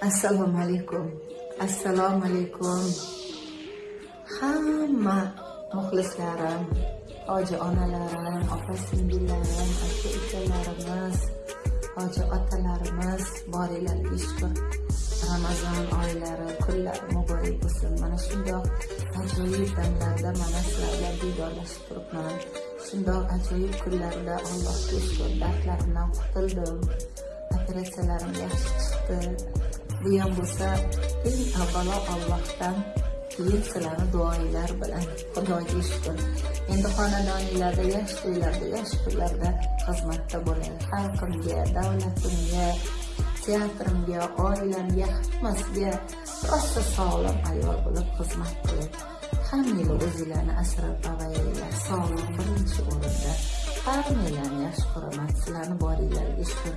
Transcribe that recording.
assalomu alaykum. Assalomu alaykum. Hamma muxlislarim hoji onalarim opa singillarim aka ukalarimiz hoji otalarimiz boringlarga shukur ramazon oylari kunlari muborak bo'lsin. Mana shundoq ajoyib damlarda mana sizlar bilan diydorlashib turibman. Shundoq ajoyib kunlarda allohga shukur dardlarimdan qutuldim. Operatsiyalarim yaxshi chiqdi. Bu ham bo'lsa eng avvalo allohdan keyin sizlarni duoinglar bilan xudoga shukr. Endi xonadoninglarda yaxshi to'ylarda yaxshi kunlarda xizmatda bo'ling. Xalqimga davlatimga teatrimga oilamga hammasiga rosa sog'lom ayol bo'lib xizmat qiling hammanglar o'zinglarni asrab avaylanglar sog'liq birinchi o'rinda hammanglarni yaxshi ko'raman sizlarni boringlarga shukur